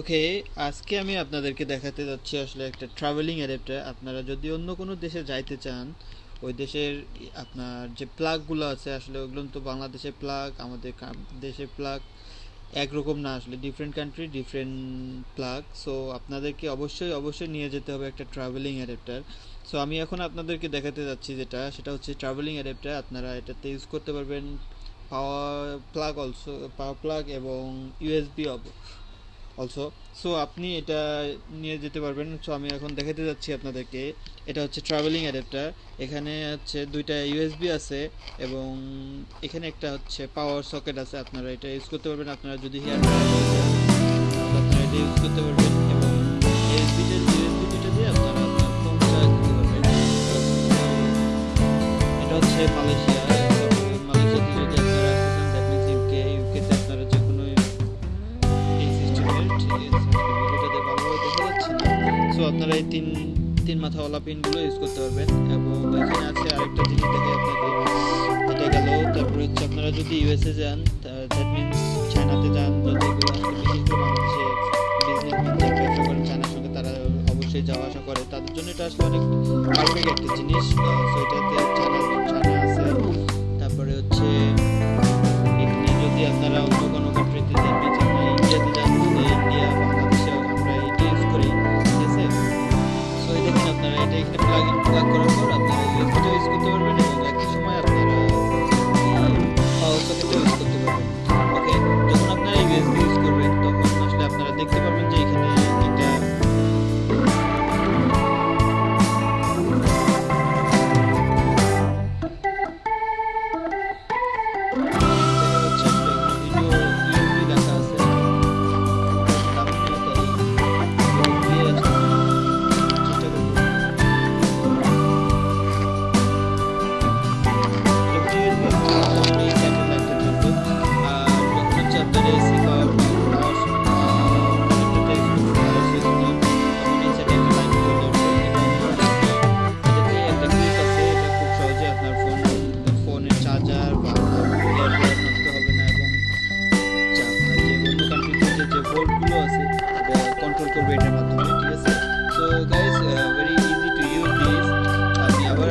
ওকে আজকে আমি আপনাদেরকে দেখাতে যাচ্ছি আসলে একটা ট্রাভেলিং অ্যাডাপ্টার আপনারা যদি অন্য কোনো দেশে যাইতে চান, ওই দেশের আপনার যে প্লাগগুলো আছে, আসলে ওগুলো তো বাংলাদেশের প্লাগ আমাদের দেশের প্লাগ একরকম না, আসলে different country different plug so আপনাদেরকে অবশ্যই অবশ্যই নিয়ে যেতে হবে একটা ট্রাভেলিং অ্যাডাপ্টার সো আমি এখন আপনাদেরকে দেখাতে যাচ্ছি যেটা, সেটা হচ্ছে ট্রাভেলিং অ্যাডাপ্টার আপনারা এটাতে ইউজ করতে পারবেন power plug also power plug এবং ইউএসবি অলসো সো আপনি এটা নিয়ে যেতে পারবেন। সো আমি এখন দেখাতে যাচ্ছি আপনাদেরকে। এটা হচ্ছে ট্রাভেলিং অ্যাডাপ্টার এখানে হচ্ছে দুইটা ইউএসবি আছে এবং এখানে একটা হচ্ছে পাওয়ার সকেট আছে। আপনারা এটা ইউজ করতে পারবেন। আপনারা যদি হেয়ার আপনারা এটা ইউজ করতে পারবেন এবং আপনারা পারবেন। এটা হচ্ছে মালয়েশিয়া। আপনারা এই তিন তিন মাথাওয়ালা পিনগুলো ইউজ করতে পারবেন। এবং এখানে আছে আরেকটা জিনিস দেখে আপনাকে এটা গেল। তারপরে হচ্ছে আপনারা যদি ইউএসএ যান দ্যাট মিনস চায়নাতে যান, যদি সঙ্গে তারা অবশ্যই যাওয়া আসা করে। তাদের জন্য এটা আসলে অনেক একটা জিনিস। সো এটাতে প্লাগ ইন প্লাগ করার পর আপনারা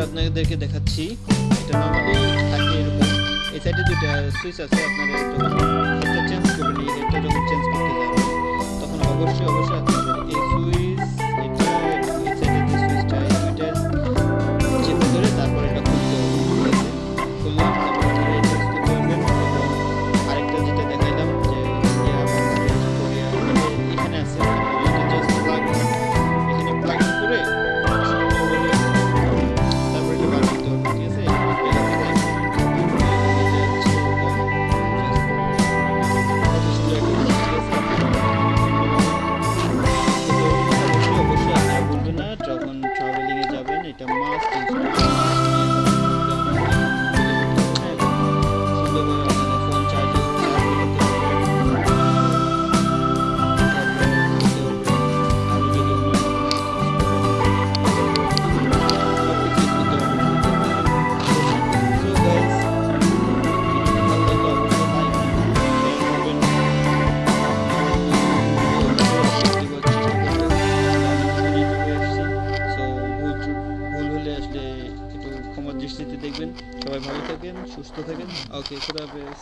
আপনাদেরকে দেখাচ্ছি এটা নর্মালি থাকে এরকম এই সাইডে দুটো সুইচ আছে আপনারা যখন demais দৃষ্টিতে দেখবেন। সবাই ভালো থাকেন সুস্থ থাকেন। ওকে খুদা হাফেজ।